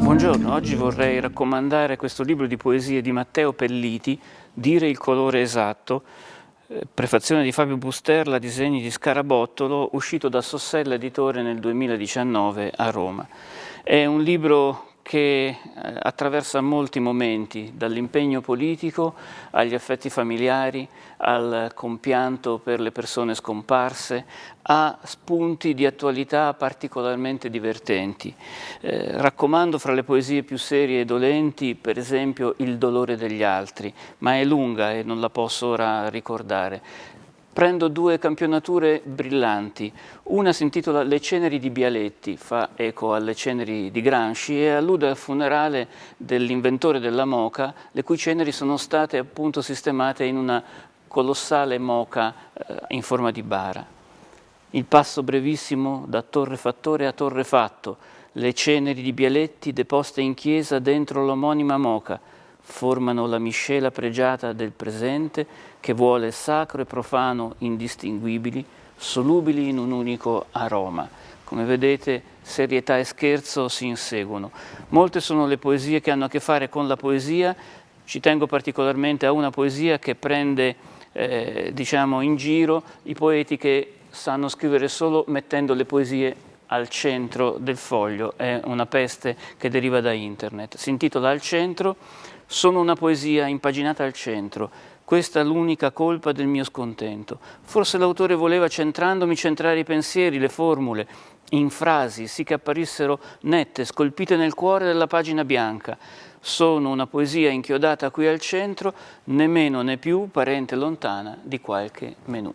Buongiorno, oggi vorrei raccomandare questo libro di poesie di Matteo Pelliti, Dire il colore esatto, eh, prefazione di Fabio Busterla, disegni di Scarabottolo, uscito da Sossella Editore nel 2019 a Roma. È un libro che eh, attraversa molti momenti, dall'impegno politico agli affetti familiari, al compianto per le persone scomparse, a spunti di attualità particolarmente divertenti. Eh, raccomando fra le poesie più serie e dolenti, per esempio, Il dolore degli altri, ma è lunga e non la posso ora ricordare. Prendo due campionature brillanti, una si intitola Le ceneri di Bialetti, fa eco alle ceneri di Gramsci e allude al funerale dell'inventore della moca, le cui ceneri sono state appunto sistemate in una colossale moca eh, in forma di bara. Il passo brevissimo da Torre Fattore a Torre Fatto, le ceneri di Bialetti deposte in chiesa dentro l'omonima moca, formano la miscela pregiata del presente che vuole sacro e profano indistinguibili, solubili in un unico aroma. Come vedete serietà e scherzo si inseguono. Molte sono le poesie che hanno a che fare con la poesia, ci tengo particolarmente a una poesia che prende eh, diciamo in giro i poeti che sanno scrivere solo mettendo le poesie al centro del foglio, è una peste che deriva da internet. Si intitola Al centro sono una poesia impaginata al centro, questa è l'unica colpa del mio scontento. Forse l'autore voleva, centrandomi, centrare i pensieri, le formule, in frasi, sì che apparissero nette, scolpite nel cuore della pagina bianca. Sono una poesia inchiodata qui al centro, né meno né più parente lontana di qualche menù.